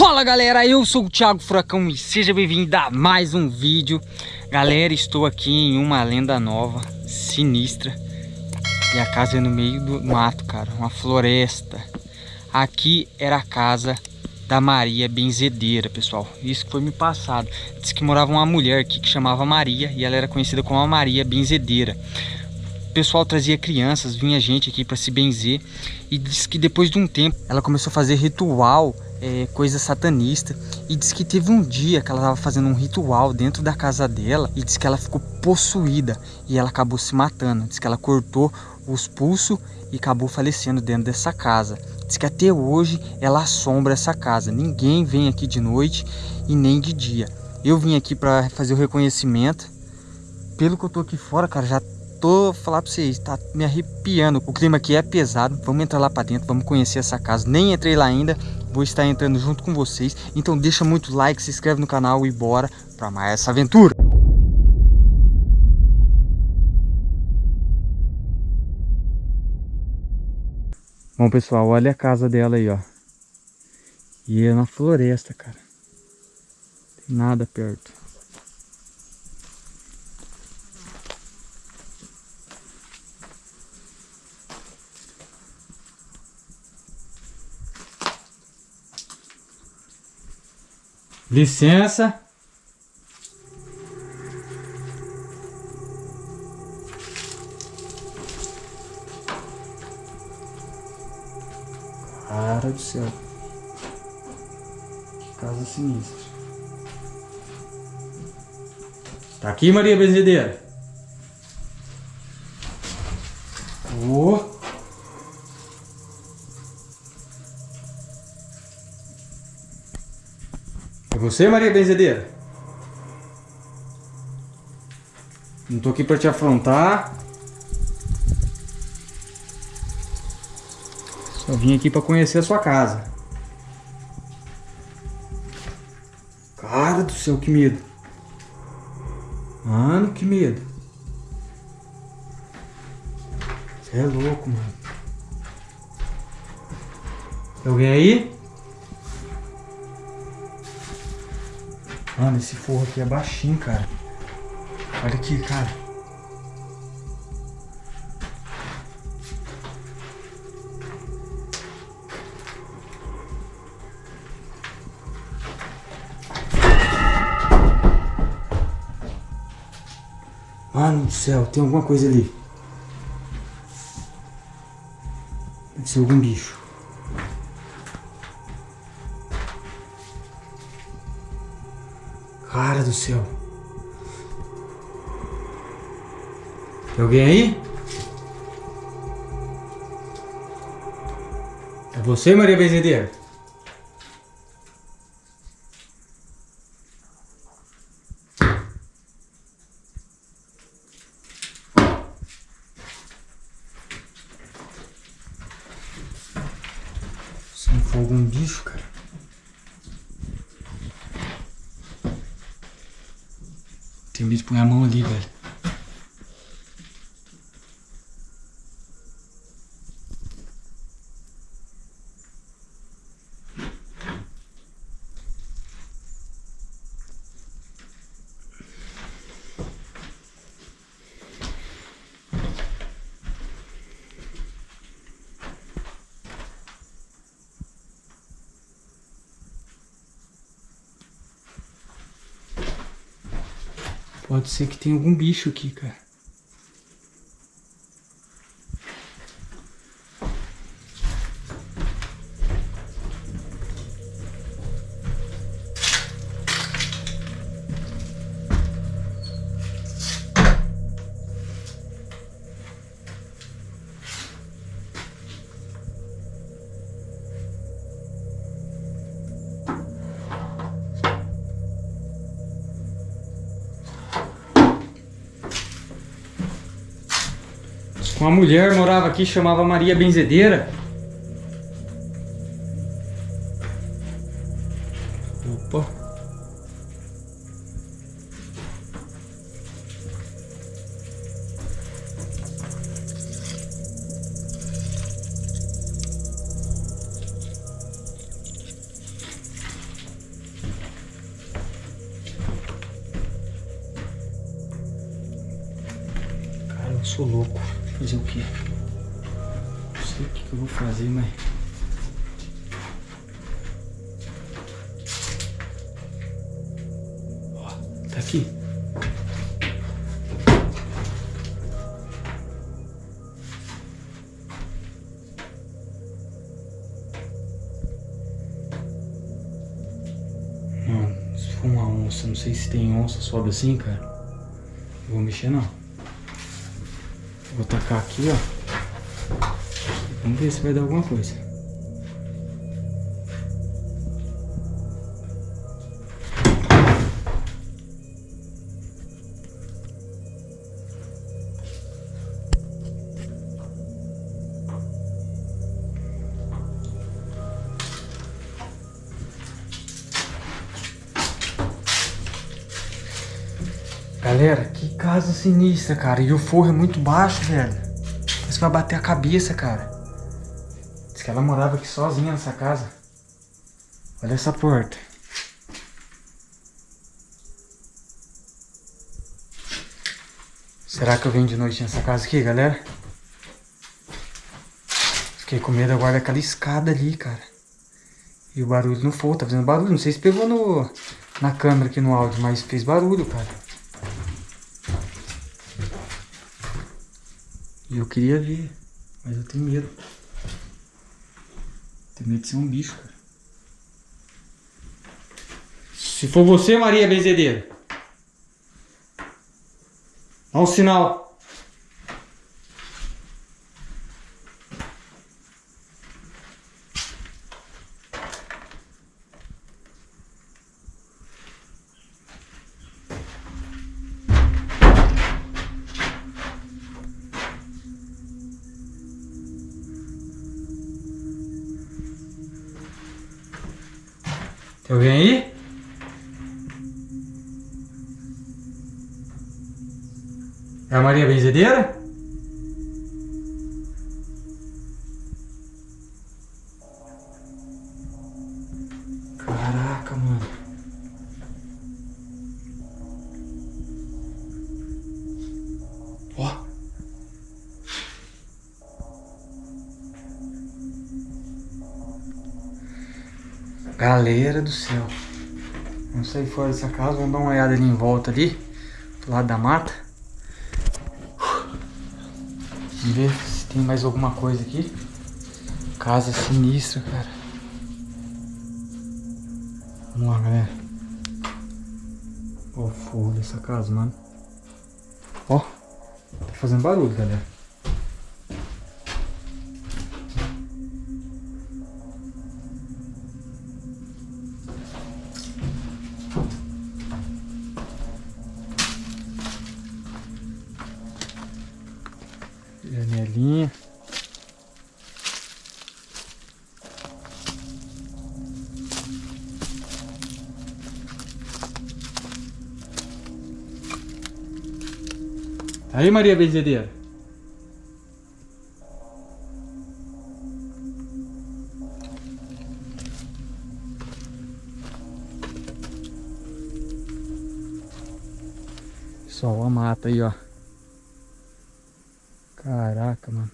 Fala galera, eu sou o Thiago Furacão e seja bem-vindo a mais um vídeo. Galera, estou aqui em uma lenda nova, sinistra E a casa é no meio do mato, cara, uma floresta. Aqui era a casa da Maria Benzedeira, pessoal. Isso foi me passado. Diz que morava uma mulher aqui que chamava Maria E ela era conhecida como a Maria Benzedeira. O pessoal trazia crianças, vinha gente aqui para se benzer e diz que depois de um tempo ela começou a fazer ritual é, coisa satanista. E diz que teve um dia que ela estava fazendo um ritual dentro da casa dela e diz que ela ficou possuída e ela acabou se matando. Diz que ela cortou os pulsos e acabou falecendo dentro dessa casa. Diz que até hoje ela assombra essa casa. Ninguém vem aqui de noite e nem de dia. Eu vim aqui para fazer o reconhecimento. Pelo que eu tô aqui fora, cara, já tô falar para vocês, tá me arrepiando. O clima aqui é pesado. Vamos entrar lá para dentro, vamos conhecer essa casa. Nem entrei lá ainda, vou estar entrando junto com vocês. Então deixa muito like, se inscreve no canal e bora para mais essa aventura. Bom, pessoal, olha a casa dela aí, ó. E é na floresta, cara. Tem nada perto. Licença. Cara do céu. Que casa sinistra. Tá aqui, Maria Benzedeira? Você, Maria Benzedeira? Não tô aqui para te afrontar. Só vim aqui para conhecer a sua casa. Cara do céu, que medo. Mano, que medo. Você é louco, mano. Tem alguém aí? Mano, esse forro aqui é baixinho, cara. Olha aqui, cara. Mano do céu, tem alguma coisa ali. Deve ser algum bicho. Cara do céu. Tem alguém aí? É você, Maria Benzedeira? Se não for algum bicho, cara. Tem bicho põe a mão ali, velho. Pode ser que tenha algum bicho aqui, cara. Uma mulher morava aqui, chamava Maria Benzedeira. Opa. Cara, eu sou louco. Fazer o quê? Não sei o que, que eu vou fazer, mas... Ó, tá aqui. Mano, se for uma onça, não sei se tem onça, sobe assim, cara. Não vou mexer não. Vou tacar aqui, ó. Vamos ver se vai dar alguma coisa. Galera, que casa sinistra, cara. E o forro é muito baixo, velho. Parece que vai bater a cabeça, cara. Diz que ela morava aqui sozinha nessa casa. Olha essa porta. Será que eu venho de noite nessa casa aqui, galera? Fiquei com medo agora daquela escada ali, cara. E o barulho não foi, tá fazendo barulho. Não sei se pegou no, na câmera aqui no áudio, mas fez barulho, cara. E eu queria ver, mas eu tenho medo. Tenho medo de ser um bicho, cara. Se for você, Maria Benzedeira. Dá um sinal. Tem alguém aí? É a Maria Benzedeira? Galera do céu. Vamos sair fora dessa casa, vamos dar uma olhada ali em volta ali. Do lado da mata. Vamos ver se tem mais alguma coisa aqui. Casa sinistra, cara. Vamos lá, galera. Ó o forro dessa casa, mano. Ó. Tá fazendo barulho, galera. Janelinha. Aí, Maria Benzedeira. Só a mata aí, ó. Caraca, mano.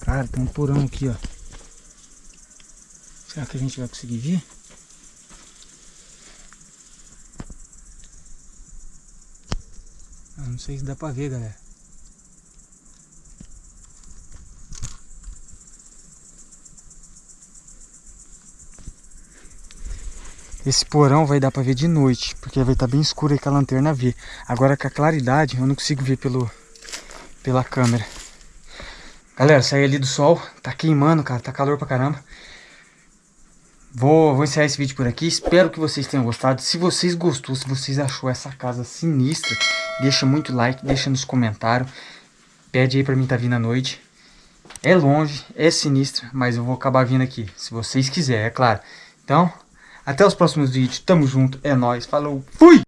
Cara, tem um porão aqui, ó. Será que a gente vai conseguir vir? Eu não sei se dá pra ver, galera. Esse porão vai dar pra ver de noite, porque vai estar tá bem escuro aí que a lanterna vê. Agora com a claridade eu não consigo ver pelo, pela câmera. Galera, saí ali do sol, tá queimando, cara, tá calor pra caramba. Vou, vou encerrar esse vídeo por aqui, espero que vocês tenham gostado. Se vocês gostou, se vocês achou essa casa sinistra, deixa muito like, deixa nos comentários. Pede aí pra mim tá vindo à noite. É longe, é sinistra, mas eu vou acabar vindo aqui, se vocês quiserem, é claro. Então, até os próximos vídeos. Tamo junto. É nóis. Falou. Fui!